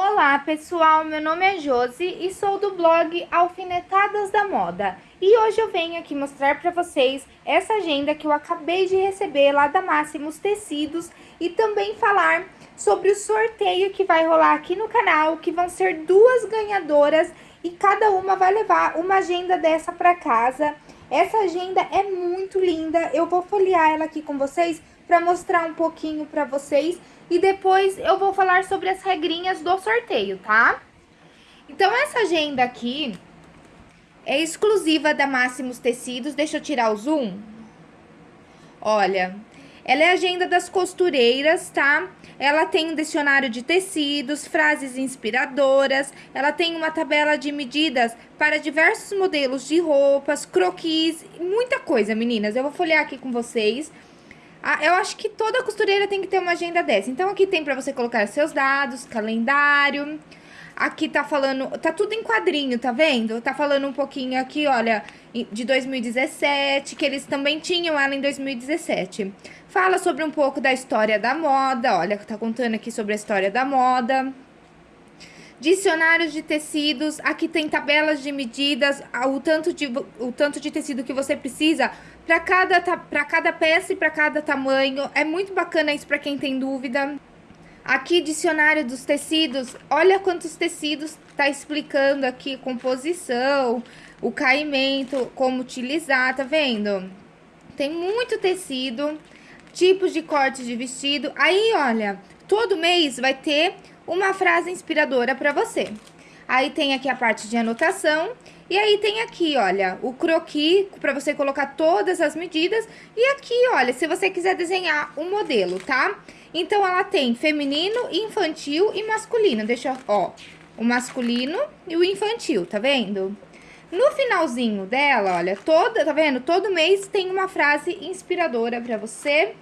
Olá pessoal, meu nome é Josi e sou do blog Alfinetadas da Moda. E hoje eu venho aqui mostrar para vocês essa agenda que eu acabei de receber lá da Máximos Tecidos e também falar sobre o sorteio que vai rolar aqui no canal, que vão ser duas ganhadoras e cada uma vai levar uma agenda dessa para casa. Essa agenda é muito linda, eu vou folhear ela aqui com vocês para mostrar um pouquinho para vocês e depois eu vou falar sobre as regrinhas do sorteio, tá? Então, essa agenda aqui é exclusiva da Máximos Tecidos. Deixa eu tirar o zoom. Olha, ela é agenda das costureiras, tá? Ela tem um dicionário de tecidos, frases inspiradoras, ela tem uma tabela de medidas para diversos modelos de roupas, croquis, muita coisa, meninas. Eu vou folhear aqui com vocês. Ah, eu acho que toda costureira tem que ter uma agenda dessa. Então, aqui tem pra você colocar seus dados, calendário. Aqui tá falando, tá tudo em quadrinho, tá vendo? Tá falando um pouquinho aqui, olha, de 2017, que eles também tinham ela em 2017. Fala sobre um pouco da história da moda, olha, tá contando aqui sobre a história da moda. Dicionários de tecidos, aqui tem tabelas de medidas, o tanto de, o tanto de tecido que você precisa para cada, cada peça e para cada tamanho. É muito bacana isso para quem tem dúvida. Aqui, dicionário dos tecidos, olha quantos tecidos tá explicando aqui, composição, o caimento, como utilizar, tá vendo? Tem muito tecido, tipos de cortes de vestido. Aí, olha, todo mês vai ter uma frase inspiradora para você. Aí tem aqui a parte de anotação. E aí tem aqui, olha, o croquis para você colocar todas as medidas. E aqui, olha, se você quiser desenhar um modelo, tá? Então, ela tem feminino, infantil e masculino. Deixa, ó, o masculino e o infantil, tá vendo? No finalzinho dela, olha, toda, tá vendo? Todo mês tem uma frase inspiradora pra você.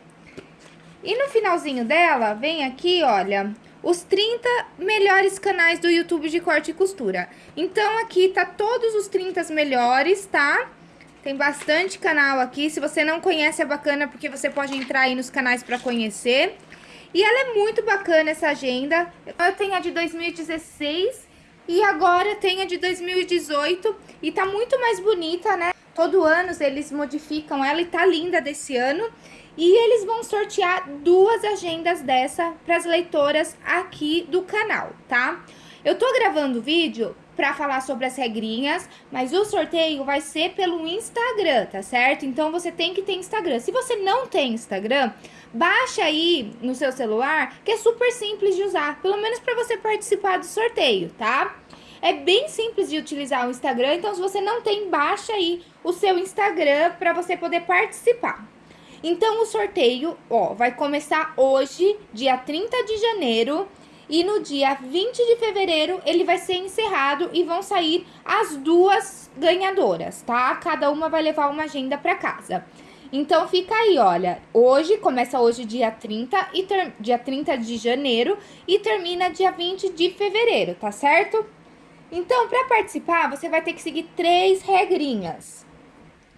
E no finalzinho dela, vem aqui, olha, os 30 melhores canais do YouTube de corte e costura. Então, aqui tá todos os 30 melhores, tá? Tem bastante canal aqui. Se você não conhece, é bacana porque você pode entrar aí nos canais para conhecer. E ela é muito bacana, essa agenda. Eu tenho a de 2016 e agora tenho a de 2018. E tá muito mais bonita, né? Todo ano eles modificam ela e tá linda desse ano. E eles vão sortear duas agendas dessa para as leitoras aqui do canal, tá? Eu tô gravando o vídeo para falar sobre as regrinhas, mas o sorteio vai ser pelo Instagram, tá certo? Então você tem que ter Instagram. Se você não tem Instagram, baixa aí no seu celular, que é super simples de usar, pelo menos para você participar do sorteio, tá? É bem simples de utilizar o Instagram, então se você não tem, baixa aí o seu Instagram para você poder participar. Então, o sorteio, ó, vai começar hoje, dia 30 de janeiro, e no dia 20 de fevereiro ele vai ser encerrado e vão sair as duas ganhadoras, tá? Cada uma vai levar uma agenda para casa. Então fica aí, olha, hoje, começa hoje dia 30, e dia 30 de janeiro e termina dia 20 de fevereiro, tá certo? Então, para participar, você vai ter que seguir três regrinhas.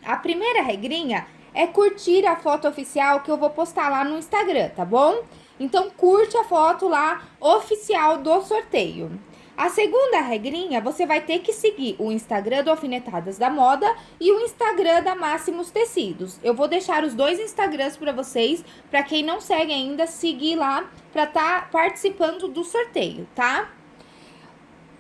A primeira regrinha é curtir a foto oficial que eu vou postar lá no Instagram, tá bom? Então, curte a foto lá oficial do sorteio. A segunda regrinha, você vai ter que seguir o Instagram do Alfinetadas da Moda e o Instagram da Máximos Tecidos. Eu vou deixar os dois Instagrams para vocês, para quem não segue ainda, seguir lá para estar tá participando do sorteio, tá?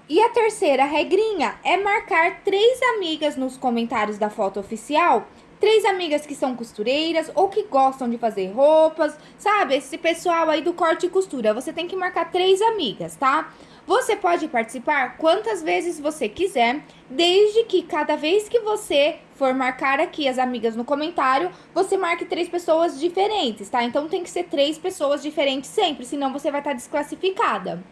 E a terceira regrinha é marcar três amigas nos comentários da foto oficial três amigas que são costureiras ou que gostam de fazer roupas, sabe? Esse pessoal aí do corte e costura. Você tem que marcar três amigas, tá? Você pode participar quantas vezes você quiser, desde que cada vez que você for marcar aqui as amigas no comentário, você marque três pessoas diferentes, tá? Então tem que ser três pessoas diferentes sempre, senão você vai estar tá desclassificada.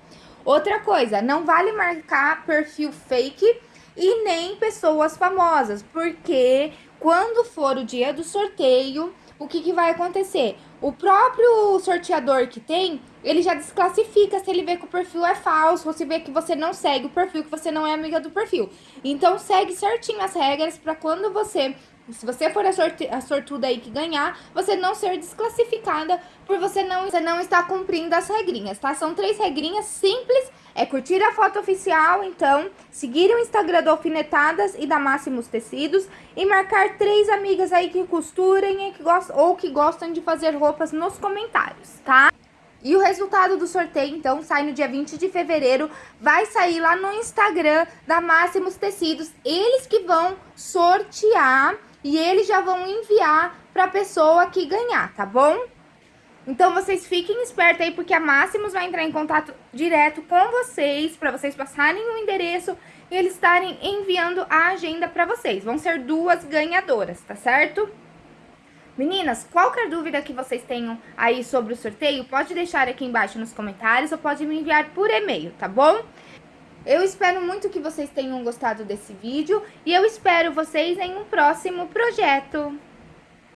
Outra coisa, não vale marcar perfil fake e nem pessoas famosas, porque quando for o dia do sorteio, o que, que vai acontecer? O próprio sorteador que tem, ele já desclassifica se ele vê que o perfil é falso, se vê que você não segue o perfil, que você não é amiga do perfil. Então, segue certinho as regras para quando você se você for a, sorte, a sortuda aí que ganhar, você não ser desclassificada por você não, você não estar cumprindo as regrinhas, tá? São três regrinhas simples, é curtir a foto oficial, então, seguir o Instagram do Alfinetadas e da Máximos Tecidos e marcar três amigas aí que costurem que gostam, ou que gostam de fazer roupas nos comentários, tá? E o resultado do sorteio, então, sai no dia 20 de fevereiro. Vai sair lá no Instagram da Máximos Tecidos. Eles que vão sortear e eles já vão enviar para a pessoa que ganhar, tá bom? Então vocês fiquem espertos aí, porque a Máximos vai entrar em contato direto com vocês, para vocês passarem o endereço e eles estarem enviando a agenda para vocês. Vão ser duas ganhadoras, tá certo? Meninas, qualquer dúvida que vocês tenham aí sobre o sorteio, pode deixar aqui embaixo nos comentários ou pode me enviar por e-mail, tá bom? Eu espero muito que vocês tenham gostado desse vídeo e eu espero vocês em um próximo projeto.